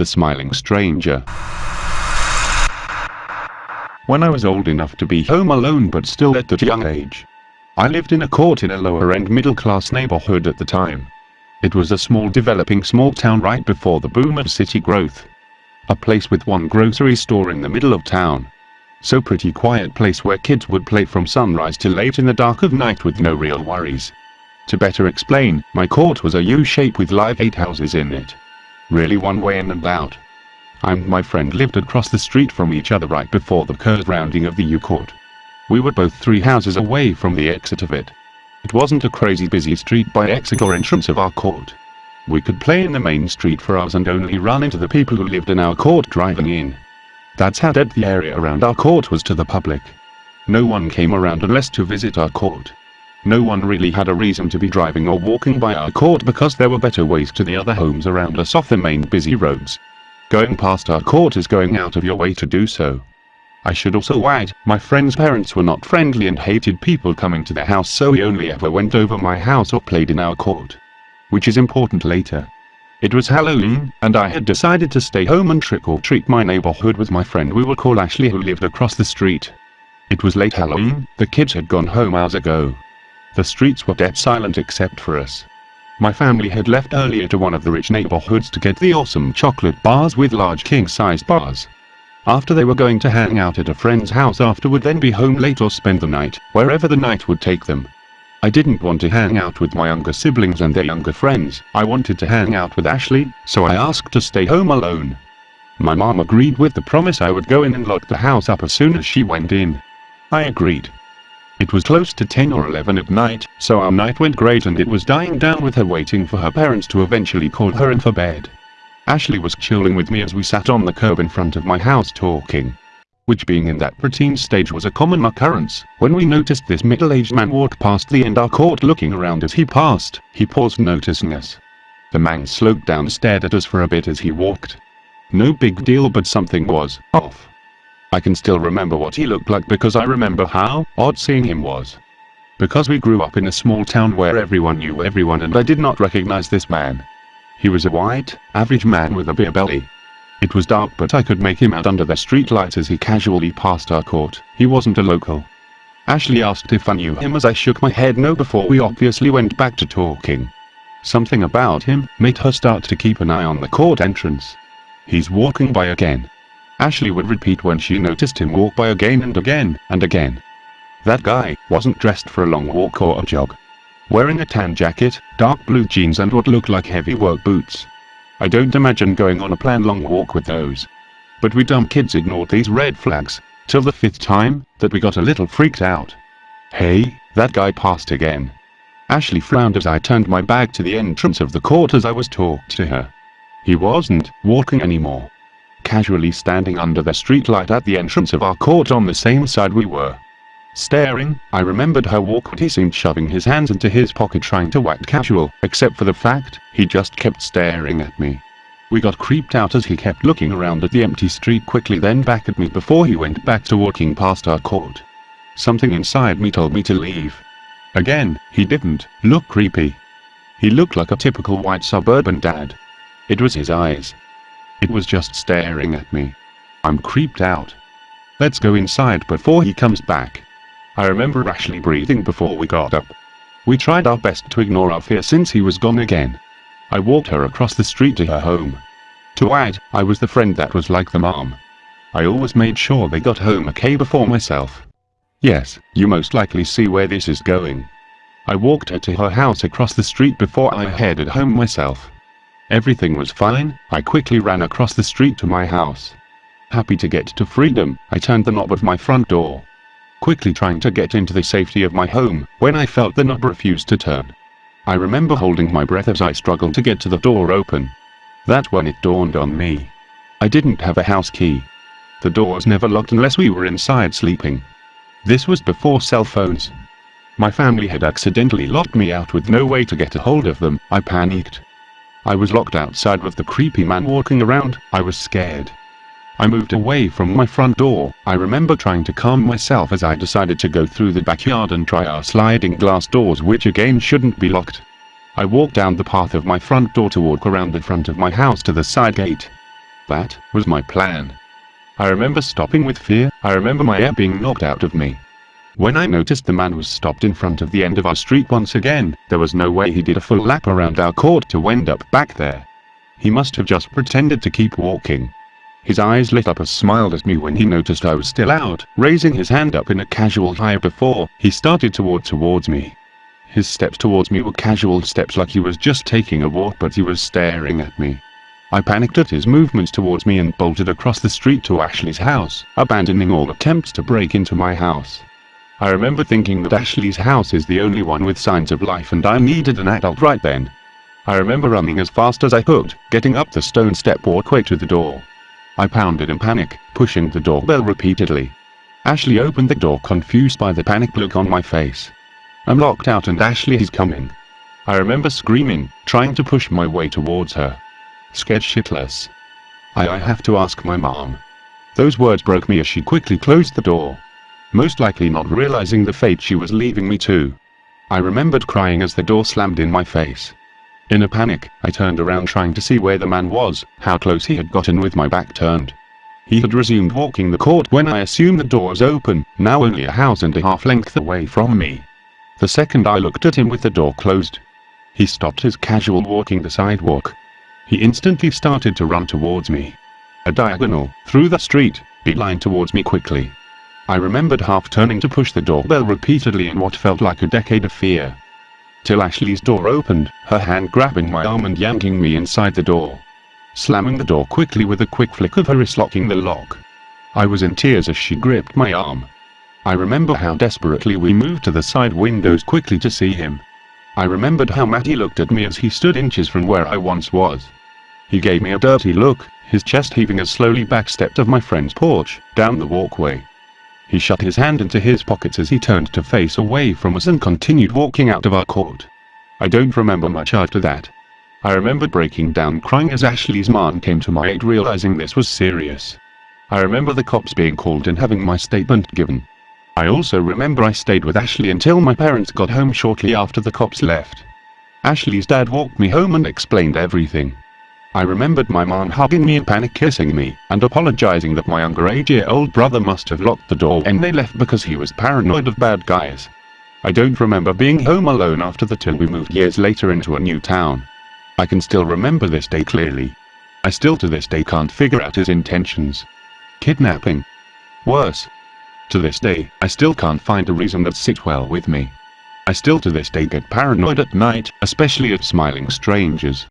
The smiling stranger. When I was old enough to be home alone but still at that young age. I lived in a court in a lower end middle class neighborhood at the time. It was a small developing small town right before the boom of city growth. A place with one grocery store in the middle of town. So pretty quiet place where kids would play from sunrise till late in the dark of night with no real worries. To better explain, my court was a U-shape with live eight houses in it. Really one way in and out. I and my friend lived across the street from each other right before the curved rounding of the U-court. We were both three houses away from the exit of it. It wasn't a crazy busy street by exit or entrance of our court. We could play in the main street for hours and only run into the people who lived in our court driving in. That's how dead the area around our court was to the public. No one came around unless to visit our court. No one really had a reason to be driving or walking by our court because there were better ways to the other homes around us off the main busy roads. Going past our court is going out of your way to do so. I should also add, my friend's parents were not friendly and hated people coming to their house so we only ever went over my house or played in our court. Which is important later. It was Halloween, and I had decided to stay home and trick-or-treat my neighborhood with my friend we will call Ashley who lived across the street. It was late Halloween, the kids had gone home hours ago. The streets were dead silent except for us. My family had left earlier to one of the rich neighborhoods to get the awesome chocolate bars with large king-sized bars. After they were going to hang out at a friend's house after would then be home late or spend the night, wherever the night would take them. I didn't want to hang out with my younger siblings and their younger friends, I wanted to hang out with Ashley, so I asked to stay home alone. My mom agreed with the promise I would go in and lock the house up as soon as she went in. I agreed. It was close to 10 or 11 at night, so our night went great and it was dying down with her waiting for her parents to eventually call her in for bed. Ashley was chilling with me as we sat on the curb in front of my house talking. Which being in that preteen stage was a common occurrence, when we noticed this middle-aged man walk past the end of our court looking around as he passed, he paused noticing us. The man slowed down stared at us for a bit as he walked. No big deal but something was off. I can still remember what he looked like because I remember how odd seeing him was. Because we grew up in a small town where everyone knew everyone and I did not recognize this man. He was a white, average man with a beer belly. It was dark but I could make him out under the streetlights as he casually passed our court, he wasn't a local. Ashley asked if I knew him as I shook my head no before we obviously went back to talking. Something about him made her start to keep an eye on the court entrance. He's walking by again. Ashley would repeat when she noticed him walk by again and again and again. That guy wasn't dressed for a long walk or a jog. Wearing a tan jacket, dark blue jeans and what looked like heavy work boots. I don't imagine going on a planned long walk with those. But we dumb kids ignored these red flags, till the fifth time, that we got a little freaked out. Hey, that guy passed again. Ashley frowned as I turned my back to the entrance of the court as I was talking to her. He wasn't walking anymore casually standing under the streetlight at the entrance of our court on the same side we were. Staring, I remembered how awkward he seemed shoving his hands into his pocket trying to act casual, except for the fact, he just kept staring at me. We got creeped out as he kept looking around at the empty street quickly then back at me before he went back to walking past our court. Something inside me told me to leave. Again, he didn't look creepy. He looked like a typical white suburban dad. It was his eyes, it was just staring at me. I'm creeped out. Let's go inside before he comes back. I remember Ashley breathing before we got up. We tried our best to ignore our fear since he was gone again. I walked her across the street to her home. To add, I was the friend that was like the mom. I always made sure they got home okay before myself. Yes, you most likely see where this is going. I walked her to her house across the street before I headed home myself. Everything was fine, I quickly ran across the street to my house. Happy to get to freedom, I turned the knob of my front door. Quickly trying to get into the safety of my home, when I felt the knob refuse to turn. I remember holding my breath as I struggled to get to the door open. That's when it dawned on me. I didn't have a house key. The doors never locked unless we were inside sleeping. This was before cell phones. My family had accidentally locked me out with no way to get a hold of them, I panicked. I was locked outside with the creepy man walking around, I was scared. I moved away from my front door, I remember trying to calm myself as I decided to go through the backyard and try our sliding glass doors which again shouldn't be locked. I walked down the path of my front door to walk around the front of my house to the side gate. That was my plan. I remember stopping with fear, I remember my air being knocked out of me. When I noticed the man was stopped in front of the end of our street once again, there was no way he did a full lap around our court to end up back there. He must have just pretended to keep walking. His eyes lit up and smiled at me when he noticed I was still out, raising his hand up in a casual hi before he started to walk towards me. His steps towards me were casual steps like he was just taking a walk but he was staring at me. I panicked at his movements towards me and bolted across the street to Ashley's house, abandoning all attempts to break into my house. I remember thinking that Ashley's house is the only one with signs of life and I needed an adult right then. I remember running as fast as I could, getting up the stone step walkway to the door. I pounded in panic, pushing the doorbell repeatedly. Ashley opened the door confused by the panic look on my face. I'm locked out and Ashley is coming. I remember screaming, trying to push my way towards her. Scared shitless. I, I have to ask my mom. Those words broke me as she quickly closed the door most likely not realizing the fate she was leaving me to. I remembered crying as the door slammed in my face. In a panic, I turned around trying to see where the man was, how close he had gotten with my back turned. He had resumed walking the court when I assumed the door was open, now only a house and a half length away from me. The second I looked at him with the door closed, he stopped his casual walking the sidewalk. He instantly started to run towards me. A diagonal, through the street, beeline towards me quickly. I remembered half turning to push the doorbell repeatedly in what felt like a decade of fear. Till Ashley's door opened, her hand grabbing my arm and yanking me inside the door. Slamming the door quickly with a quick flick of her wrist locking the lock. I was in tears as she gripped my arm. I remember how desperately we moved to the side windows quickly to see him. I remembered how Matty looked at me as he stood inches from where I once was. He gave me a dirty look, his chest heaving as slowly backstepped of my friend's porch, down the walkway. He shut his hand into his pockets as he turned to face away from us and continued walking out of our court. I don't remember much after that. I remember breaking down crying as Ashley's mom came to my aid realizing this was serious. I remember the cops being called and having my statement given. I also remember I stayed with Ashley until my parents got home shortly after the cops left. Ashley's dad walked me home and explained everything. I remembered my mom hugging me and panic kissing me, and apologizing that my younger 8-year-old brother must have locked the door when they left because he was paranoid of bad guys. I don't remember being home alone after the till we moved years later into a new town. I can still remember this day clearly. I still to this day can't figure out his intentions. Kidnapping. Worse. To this day, I still can't find a reason that sits well with me. I still to this day get paranoid at night, especially at smiling strangers.